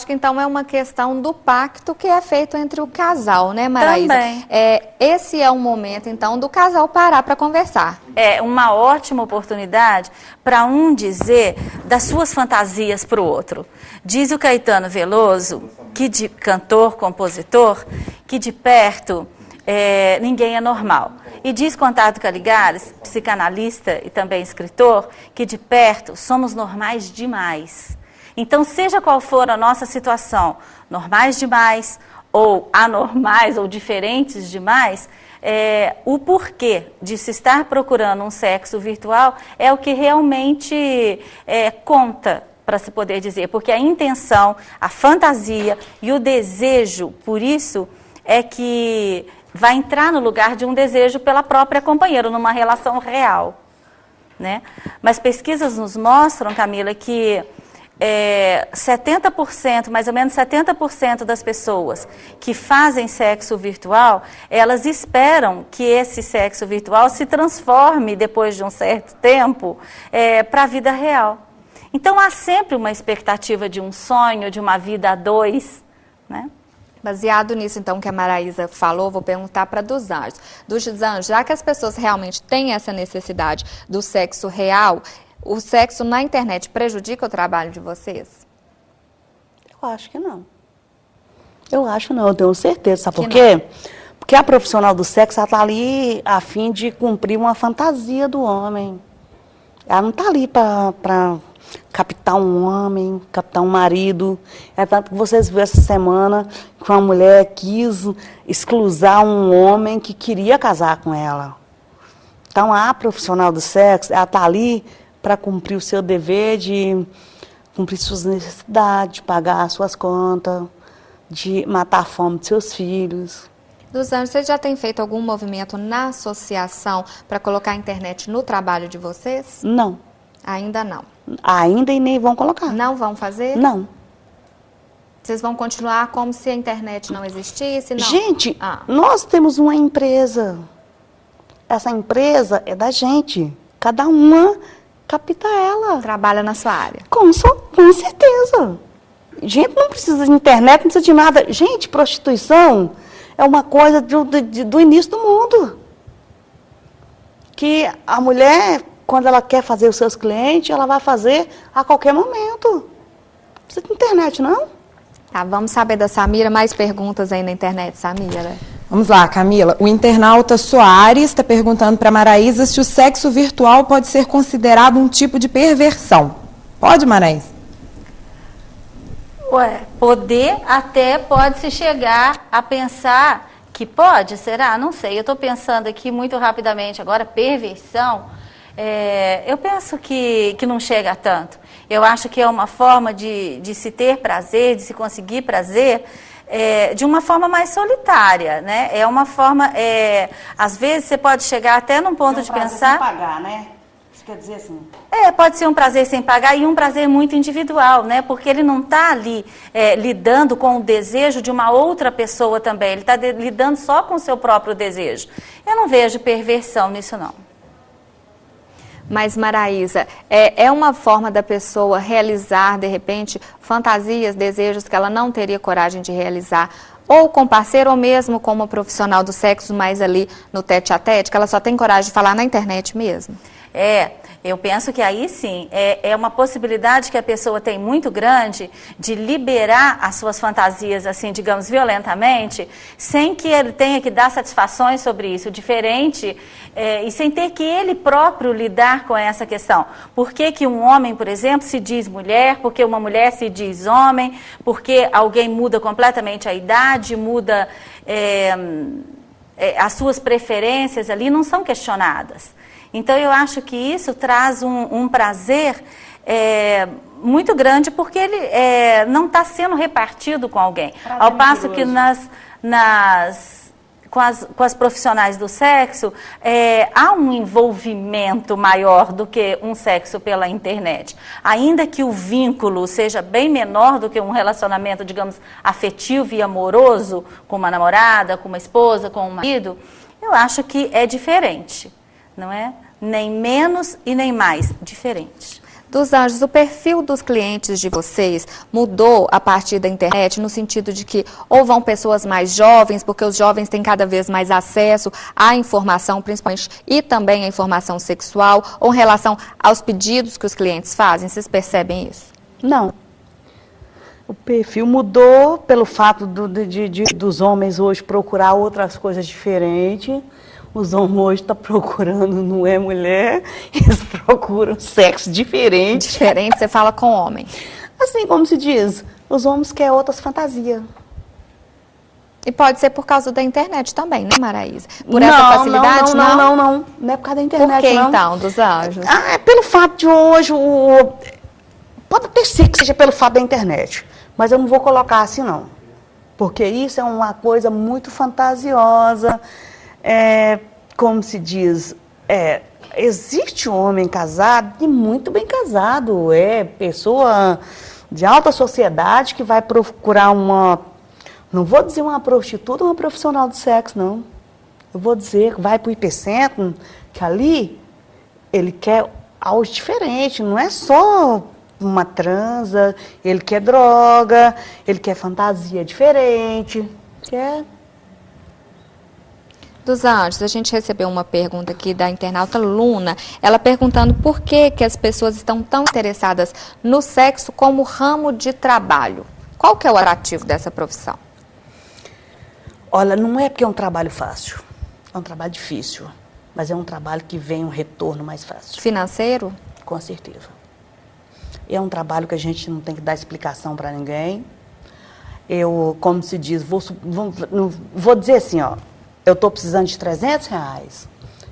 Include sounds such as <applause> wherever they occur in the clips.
Acho que então é uma questão do pacto que é feito entre o casal, né, Maraísa? Também. É, esse é o momento, então, do casal parar para conversar. É uma ótima oportunidade para um dizer das suas fantasias para o outro. Diz o Caetano Veloso, que de cantor, compositor, que de perto é, ninguém é normal. E diz Contato Caligares, psicanalista e também escritor, que de perto somos normais demais. Então, seja qual for a nossa situação, normais demais ou anormais ou diferentes demais, é, o porquê de se estar procurando um sexo virtual é o que realmente é, conta para se poder dizer, porque a intenção, a fantasia e o desejo, por isso, é que vai entrar no lugar de um desejo pela própria companheira, numa relação real. Né? Mas pesquisas nos mostram, Camila, que é, 70%, mais ou menos 70% das pessoas que fazem sexo virtual, elas esperam que esse sexo virtual se transforme, depois de um certo tempo, é, para a vida real. Então há sempre uma expectativa de um sonho, de uma vida a dois, né? Baseado nisso, então, que a Maraísa falou, vou perguntar para dos anjos. Dos anjos, já que as pessoas realmente têm essa necessidade do sexo real, o sexo na internet prejudica o trabalho de vocês? Eu acho que não. Eu acho não, eu tenho certeza. Sabe Que por quê? Porque a profissional do sexo, ela está ali a fim de cumprir uma fantasia do homem. Ela não está ali para captar um homem, captar um marido. É tanto que vocês viram essa semana que uma mulher quis exclusar um homem que queria casar com ela. Então, a profissional do sexo, ela está ali para cumprir o seu dever de cumprir suas necessidades, de pagar suas contas, de matar a fome de seus filhos. Dos anjos, vocês já têm feito algum movimento na associação para colocar a internet no trabalho de vocês? Não. Ainda não. Ainda e nem vão colocar. Não vão fazer? Não. Vocês vão continuar como se a internet não existisse? Não. Gente, Ah. nós temos uma empresa. Essa empresa é da gente. Cada uma capta ela. Trabalha na sua área. Com, com certeza. Gente, não precisa de internet, não precisa de nada. Gente, prostituição é uma coisa do, do- do início do mundo. Que a mulher, quando ela quer fazer os seus clientes, ela vai fazer a qualquer momento. Não precisa de internet, não? Tá, vamos saber da Samira. Mais perguntas aí na internet, Samira. Vamos lá, Camila. O internauta Soares está perguntando para Maraísa se o sexo virtual pode ser considerado um tipo de perversão. Pode, Maraísa? Ué, poder até pode se chegar a pensar que pode, será? Não sei. Eu estou pensando aqui muito rapidamente agora, perversão. é, eu penso que, que não chega a tanto. Eu acho que é uma forma de, de se ter prazer, de se conseguir prazer, é, de uma forma mais solitária, né? É uma forma, é, às vezes você pode chegar até num ponto de pensar... pagar, né? Isso quer dizer assim. É, pode ser um prazer sem pagar e um prazer muito individual, né? Porque ele não está ali é, lidando com o desejo de uma outra pessoa também, ele está lidando só com o seu próprio desejo. Eu não vejo perversão nisso, não. Mas, Maraísa, é, é uma forma da pessoa realizar, de repente, fantasias, desejos que ela não teria coragem de realizar, ou com parceiro, ou mesmo com profissional do sexo, mais ali no tete a tete, que ela só tem coragem de falar na internet mesmo? É, eu penso que aí sim é, é uma possibilidade que a pessoa tem muito grande de liberar as suas fantasias, assim, digamos, violentamente, sem que ele tenha que dar satisfações sobre isso, diferente, é, e sem ter que ele próprio lidar com essa questão. Por que, que um homem, por exemplo, se diz mulher, porque uma mulher se diz homem, porque alguém muda completamente a idade, muda é, é, as suas preferências ali, não são questionadas. Então, eu acho que isso traz um, um prazer é, muito grande, porque ele é, não está sendo repartido com alguém. Prazer Ao passo que nas, nas, com, as, com as profissionais do sexo, é, há um envolvimento maior do que um sexo pela internet. Ainda que o vínculo seja bem menor do que um relacionamento, digamos, afetivo e amoroso, com uma namorada, com uma esposa, com um marido, eu acho que é diferente não é? Nem menos e nem mais, diferente. Dos Anjos, o perfil dos clientes de vocês mudou a partir da internet, no sentido de que ou vão pessoas mais jovens, porque os jovens têm cada vez mais acesso à informação, principalmente, e também à informação sexual, ou em relação aos pedidos que os clientes fazem? Vocês percebem isso? Não. O perfil mudou pelo fato do, de, de, dos homens hoje procurar outras coisas diferentes os homens hoje estão tá procurando, não é mulher, <laughs> eles procuram sexo diferente. Diferente, você fala com homem. Assim como se diz, os homens querem outras fantasias. E pode ser por causa da internet também, né, Maraísa? Por não, essa facilidade, não? Não, não, não, não. Não é por causa da internet, Por que, não. então, dos anjos? Ah, é pelo fato de hoje, o... pode até ser que seja pelo fato da internet, mas eu não vou colocar assim, não. Porque isso é uma coisa muito fantasiosa, é, como se diz, é, existe um homem casado e muito bem casado, é pessoa de alta sociedade que vai procurar uma, não vou dizer uma prostituta, uma profissional do sexo, não. Eu vou dizer vai para o hipercentro, que ali ele quer algo diferente, não é só uma transa, ele quer droga, ele quer fantasia diferente, quer dos Anjos, a gente recebeu uma pergunta aqui da internauta Luna, ela perguntando por que, que as pessoas estão tão interessadas no sexo como ramo de trabalho. Qual que é o atrativo dessa profissão? Olha, não é porque é um trabalho fácil, é um trabalho difícil, mas é um trabalho que vem um retorno mais fácil. Financeiro? Com certeza. É um trabalho que a gente não tem que dar explicação para ninguém. Eu, como se diz, vou, vou, vou dizer assim, ó, eu estou precisando de 300 reais.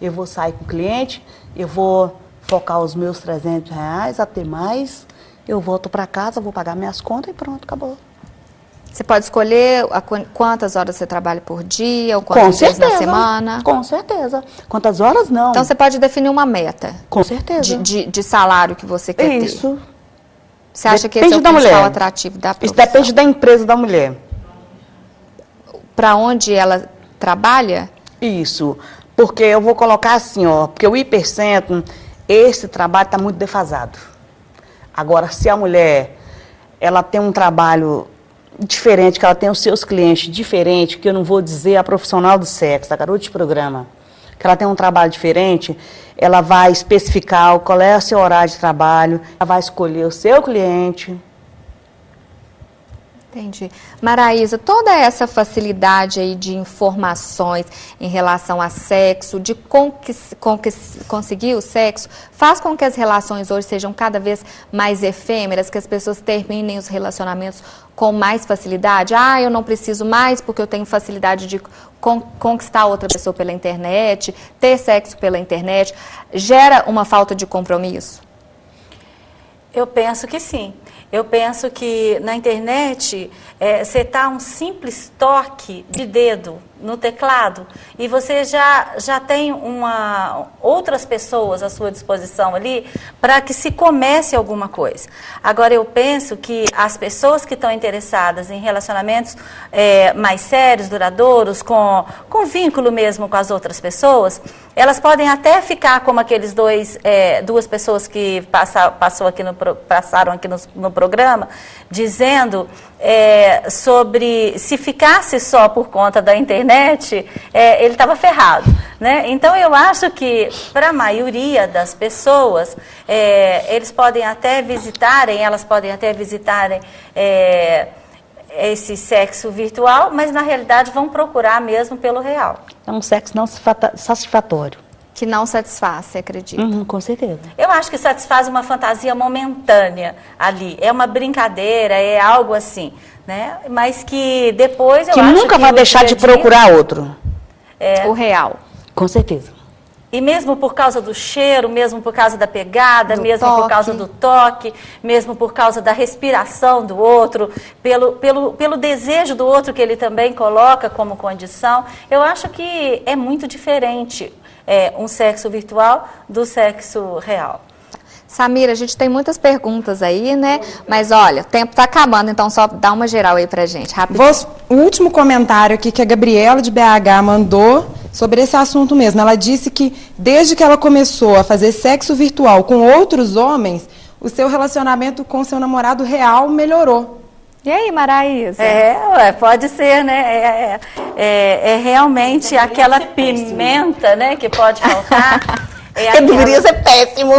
Eu vou sair com o cliente, eu vou focar os meus 300 reais, até mais, eu volto para casa, vou pagar minhas contas e pronto, acabou. Você pode escolher a, quantas horas você trabalha por dia, ou quantas vezes na semana? Com certeza. Quantas horas, não. Então, você pode definir uma meta. Com certeza. De, de, de salário que você quer Isso. ter. Isso. Você acha depende que esse é o principal atrativo da profissão? Isso depende da empresa da mulher. Para onde ela trabalha? Isso, porque eu vou colocar assim, ó, porque o hipercentro, esse trabalho está muito defasado. Agora, se a mulher, ela tem um trabalho diferente, que ela tem os seus clientes diferentes, que eu não vou dizer a profissional do sexo, a garota de programa, que ela tem um trabalho diferente, ela vai especificar qual é o seu horário de trabalho, ela vai escolher o seu cliente, Entendi. Maraísa, toda essa facilidade aí de informações em relação a sexo, de conseguir o sexo, faz com que as relações hoje sejam cada vez mais efêmeras, que as pessoas terminem os relacionamentos com mais facilidade? Ah, eu não preciso mais porque eu tenho facilidade de con conquistar outra pessoa pela internet, ter sexo pela internet. Gera uma falta de compromisso? Eu penso que sim. Eu penso que na internet é, você está um simples toque de dedo no teclado e você já, já tem uma, outras pessoas à sua disposição ali para que se comece alguma coisa. Agora, eu penso que as pessoas que estão interessadas em relacionamentos é, mais sérios, duradouros, com, com vínculo mesmo com as outras pessoas, elas podem até ficar como aqueles dois, é, duas pessoas que passa, passou aqui no, passaram aqui no, no programa, dizendo é, sobre se ficasse só por conta da internet, é, ele estava ferrado. Né? Então, eu acho que, para a maioria das pessoas, é, eles podem até visitarem, elas podem até visitarem é, esse sexo virtual, mas, na realidade, vão procurar mesmo pelo real. É um sexo não satisfatório que não satisfaz, você acredita? Uhum, com certeza. Eu acho que satisfaz uma fantasia momentânea ali. É uma brincadeira, é algo assim, né? Mas que depois eu que acho nunca que vai deixar de procurar outro. É, o real. Com certeza. E mesmo por causa do cheiro, mesmo por causa da pegada, do mesmo toque. por causa do toque, mesmo por causa da respiração do outro, pelo, pelo, pelo desejo do outro que ele também coloca como condição, eu acho que é muito diferente é, um sexo virtual do sexo real. Samira, a gente tem muitas perguntas aí, né? Mas olha, o tempo está acabando, então só dá uma geral aí pra gente, rápido. O último comentário aqui que a Gabriela de BH mandou sobre esse assunto mesmo. Ela disse que desde que ela começou a fazer sexo virtual com outros homens, o seu relacionamento com seu namorado real melhorou. E aí, Maraísa? É, ué, pode ser, né? É, é, é, é realmente aquela pimenta, né, que pode faltar. É <laughs> aquela... Deveria ser péssimo.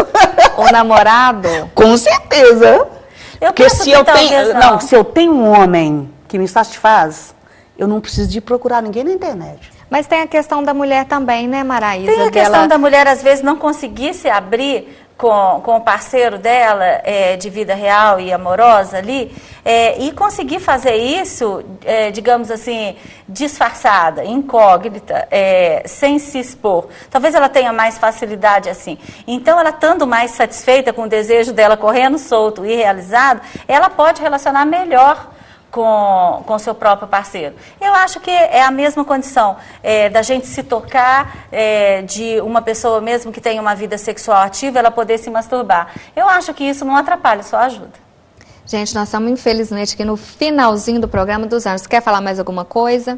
O namorado? Com certeza. Eu Porque se eu tenho, não. não, se eu tenho um homem que me satisfaz, eu não preciso de procurar ninguém na internet. Mas tem a questão da mulher também, né, Maraísa? Tem a questão dela... da mulher, às vezes, não conseguir se abrir com, com o parceiro dela é, de vida real e amorosa ali, é, e conseguir fazer isso, é, digamos assim, disfarçada, incógnita, é, sem se expor. Talvez ela tenha mais facilidade assim. Então, ela estando mais satisfeita com o desejo dela correndo solto e realizado, ela pode relacionar melhor com o seu próprio parceiro. Eu acho que é a mesma condição é, da gente se tocar, é, de uma pessoa mesmo que tenha uma vida sexual ativa, ela poder se masturbar. Eu acho que isso não atrapalha, só ajuda. Gente, nós estamos infelizmente aqui no finalzinho do programa dos anos. Quer falar mais alguma coisa?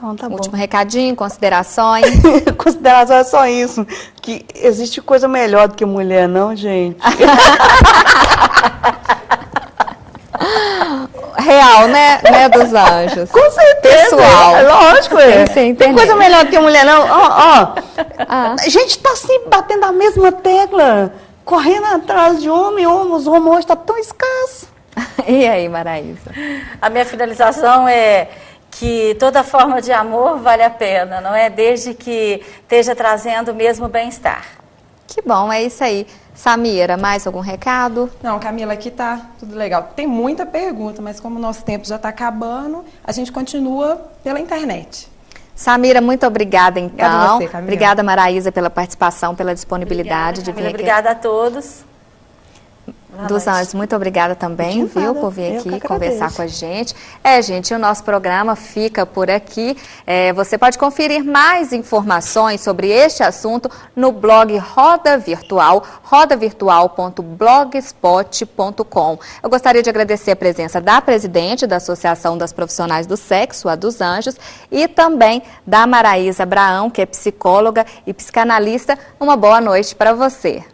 Não, tá Último bom. recadinho, considerações? <laughs> considerações é só isso. Que existe coisa melhor do que mulher, não, gente? <laughs> real, né, né, dos anjos. Com certeza. Pessoal. É, lógico, é. Tem coisa melhor do que mulher, não. Ó, ó. Ah. A gente tá sempre batendo a mesma tecla, correndo atrás de homem, homem, os homens está tão escasso. <laughs> e aí, Maraísa? A minha finalização é que toda forma de amor vale a pena, não é? Desde que esteja trazendo o mesmo bem-estar. Que bom, é isso aí. Samira, mais algum recado? Não, Camila, aqui tá tudo legal. Tem muita pergunta, mas como o nosso tempo já está acabando, a gente continua pela internet. Samira, muito obrigada então. Obrigada, você, obrigada Maraísa, pela participação, pela disponibilidade obrigada, de vir aqui. Obrigada a todos. Dos Anjos, muito obrigada também, viu, por vir aqui conversar com a gente. É, gente, o nosso programa fica por aqui. É, você pode conferir mais informações sobre este assunto no blog Roda Virtual, rodavirtual.blogspot.com. Eu gostaria de agradecer a presença da presidente da Associação das Profissionais do Sexo, a dos Anjos, e também da Maraísa Abraão, que é psicóloga e psicanalista. Uma boa noite para você.